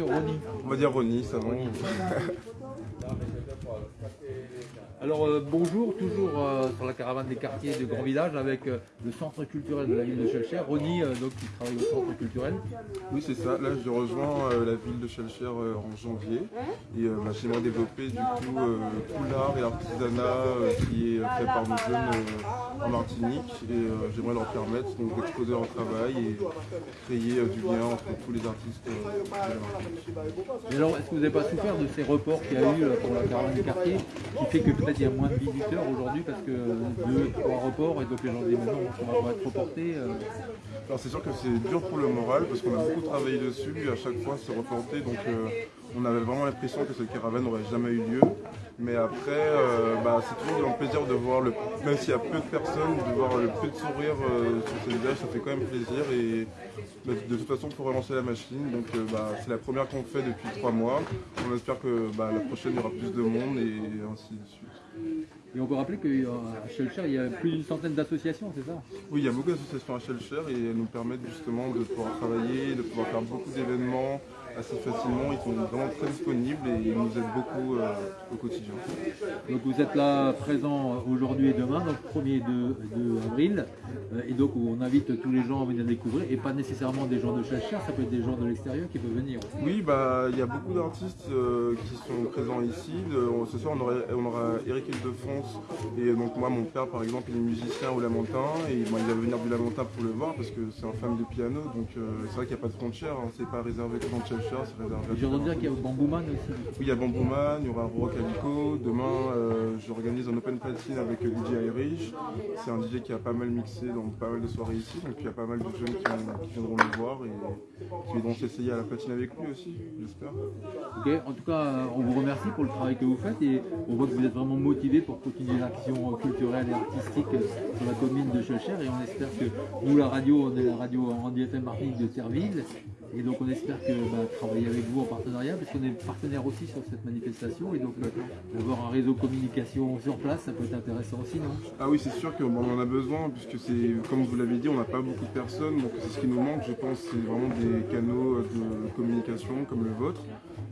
Rony. On va dire Ronnie, ça va. Alors euh, bonjour, toujours euh, sur la caravane des quartiers de Grand Village avec euh, le centre culturel de la ville de Chelcher. Rony, euh, donc qui travaille au centre culturel. Oui, c'est ça. Là, je rejoins la ville de Chelcher en janvier. Et bah, j'aimerais développer du coup tout l'art et l'artisanat qui est fait par nos jeunes en Martinique. Et j'aimerais leur permettre donc, d'exposer leur travail et créer du lien entre tous les artistes de la Martinique. Et alors, est-ce que vous n'avez pas souffert de ces reports qu'il y a eu pour la caravane des quartiers qui fait que peut-être il y a moins de visiteurs aujourd'hui parce que deux, trois reports et donc les gens disent maintenant on va être reporté. euh. Alors c'est sûr que c'est dur pour le moral parce qu'on a beaucoup travaillé dessus et à chaque fois c'est reporté donc euh, on avait vraiment l'impression que cette caravane n'aurait jamais eu lieu. Mais après, euh, bah, c'est toujours un plaisir de voir, le, même s'il y a peu de personnes, de voir le peu de sourire euh, sur ces visages, ça fait quand même plaisir. Et bah, de toute façon, faut relancer la machine. Donc euh, bah, c'est la première qu'on fait depuis trois mois. On espère que la prochaine, il y aura plus de monde et ainsi de suite. Et on peut rappeler qu'à Chelcher, il y a plus d'une centaine d'associations, c'est ça? Oui, il y a beaucoup d'associations à Shellshare et elles nous permettent justement de pouvoir travailler, de pouvoir faire beaucoup d'événements assez facilement. Ils sont vraiment très disponibles et ils nous aident beaucoup euh, au quotidien. Donc vous êtes là présent aujourd'hui et demain, donc 1er et 2, 2 avril, euh, et donc on invite tous les gens à venir découvrir, et pas nécessairement des gens de Chelcher, ça peut être des gens de l'extérieur qui peuvent venir. aussi. Oui, bah, il y a beaucoup d'artistes euh, qui sont présents ici. De- ce soir, on aura, on aura Eric Ildefonse et donc moi, mon père, par exemple, il est musicien au Lamentin et bon, il va venir du Lamentin pour le voir parce que c'est un fan de piano. Donc c'est vrai qu'il n'y a pas de frontières. hein. c'est pas réservé que dans Cheshire, c'est réservé. J'ai entendu dire qu'il y a. Bambouman aussi. Oui, il y a Bambouman, il y aura Rock Calico. Demain, euh, j'organise un open platine avec euh, DJ Irish. C'est un DJ qui a pas mal mixé dans pas mal de soirées ici. Donc il y a pas mal de jeunes qui, qui viendront le voir et qui viendront s'essayer à la platine avec lui aussi, j'espère. Ok, En tout cas, euh, on vous remercie pour le travail que vous faites et on voit que vous êtes vraiment motivé pour continuer l'action culturelle et artistique sur la commune de Chelcher et on espère que nous, la radio, on est la radio Randy FM Martinique de Terville et donc on espère que bah, travailler avec vous en partenariat parce qu'on est partenaire aussi sur cette manifestation. Et donc euh, avoir un réseau communication sur place, ça peut être intéressant aussi, non? Ah oui, c'est sûr qu'on en a besoin, puisque c'est, comme vous l'avez dit, on n'a pas beaucoup de personnes, donc c'est ce qui nous manque, je pense, c'est vraiment des canaux de communication comme le vôtre.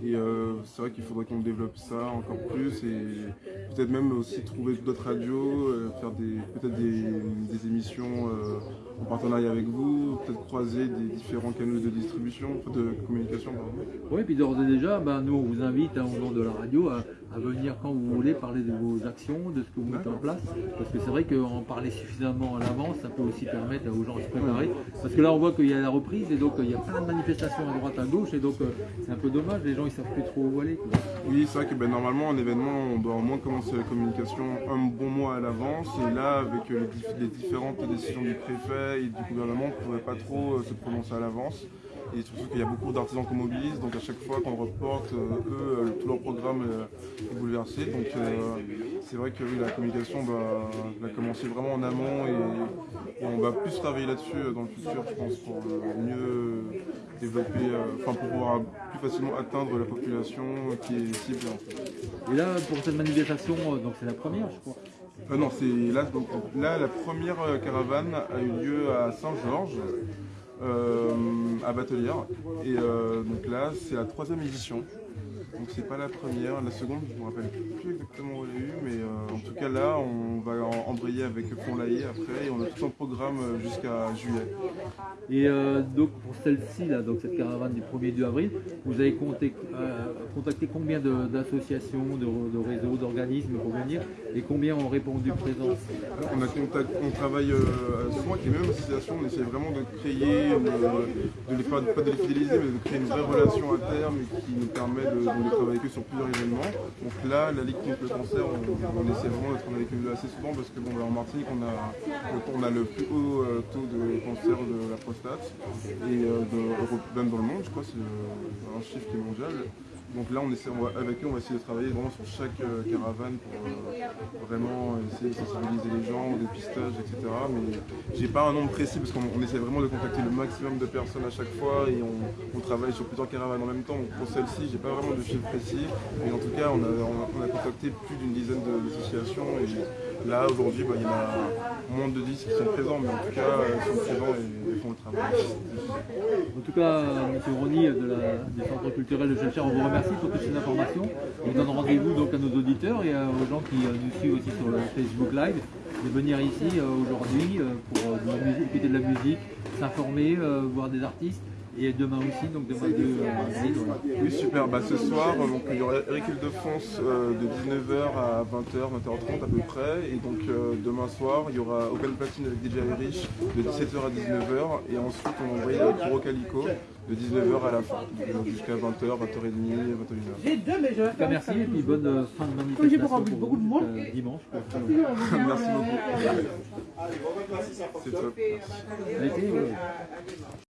Et euh, c'est vrai qu'il faudrait qu'on développe ça encore plus et peut-être même aussi trouver d'autres radios, euh, faire peut-être des, émissions en partenariat avec vous, peut-être croiser des différents canaux de distribution, de communication. pardon. Oui, puis d'ores et déjà, ben, nous on vous invite hein, au nom de la radio à, à venir quand vous voulez parler de vos actions, de ce que vous mettez en place. Parce que c'est vrai qu'en parler suffisamment à l'avance, ça peut aussi permettre aux gens de se préparer. Parce que là on voit qu'il y a la reprise et donc il y a plein de manifestations à droite, à gauche et donc euh, c'est un peu dommage, les gens ils savent plus trop où aller. Oui, c'est vrai que ben, normalement, un événement, on doit au moins commencer la communication un bon mois à l'avance. Et là, avec euh, les, les différentes décisions du préfet et du gouvernement, on ne pouvait pas trop euh, se prononcer à l'avance. Et surtout qu'il y a beaucoup d'artisans qu'on mobilise, donc à chaque fois qu'on reporte, euh, eux, euh, tout leur programme euh, est bouleversé. Donc euh, c'est vrai que oui, la communication bah, va commencer vraiment en amont et, et on va plus travailler là-dessus euh, dans le futur, je pense, pour euh, mieux développer, euh, enfin pour pouvoir plus facilement atteindre la population qui est cible. en fait. Et là pour cette manifestation, euh, donc c'est la première je crois. Euh, non, c'est là, donc, là la première euh, caravane a eu lieu à Saint-Georges, euh, à Batelière. Et euh, donc là, c'est la troisième édition. Donc c'est pas la première, la seconde, je me rappelle plus exactement où elle a eu, mais euh, en tout cas là, on va embrayer avec Pont-Laillé après et on a tout un programme euh, jusqu'à juillet. Et euh, donc pour celle-ci, là, donc cette caravane du 1er 2 avril, vous avez compté- euh, contacté combien de- d'associations, de, de réseaux, d'organismes pour venir et combien ont répondu présent On, a contact- on travaille souvent avec les mêmes associations, on essaie vraiment de créer, euh, de les, pas, pas de les fidéliser, mais de créer une vraie relation à terme et qui nous permet de, de les travailler que sur plusieurs événements. Donc là, la Ligue contre le cancer, on, on essaie vraiment d'être avec eux assez souvent parce que bon, bah, en Martinique, on a, on le plus haut euh, taux de cancer de la prostate et euh, de- même dans le monde, je crois, c'est un chiffre qui est mondial. Donc là, on essaie, avec eux, on va essayer de travailler vraiment sur chaque euh, caravane pour euh, vraiment essayer de sensibiliser les gens au dépistage, etc. Mais j'ai pas un nombre précis parce qu'on on essaie vraiment de contacter le maximum de personnes à chaque fois et on, travaille sur plusieurs caravanes en même temps. Donc pour celle-ci, j'ai pas vraiment de chiffre précis, mais en tout cas, on a, on a- on a contacté plus d'une dizaine d'associations et là, aujourd'hui, bah, il y en a moins de 10 qui sont présents, mais en tout cas, euh, ils sont présents et, font le travail. En tout cas, M. Rony de la, du Centre culturel de Chelcher, on vous remercie pour toutes ces informations. On donne rendez-vous donc à nos auditeurs et aux gens qui nous suivent aussi sur le Facebook Live de venir ici aujourd'hui pour écouter de la musique, s'informer, voir des artistes. Et demain aussi, donc demain 2 avril. Oui, super. Bah, ce soir, donc, il y aura Eric Ile-de-France euh, de 19h à 20h, 20h30 à peu près. Et donc euh, demain soir, il y aura Open Platine avec DJ Irish de 17h à 19h. Et ensuite, on va envoyer avec Kuro Calico de 19h à la fin, jusqu'à 20h, 20h30, 21h. En tout cas, merci et puis bonne euh, fin de manifestation pour beaucoup de monde. dimanche. merci beaucoup. C'est top. Merci.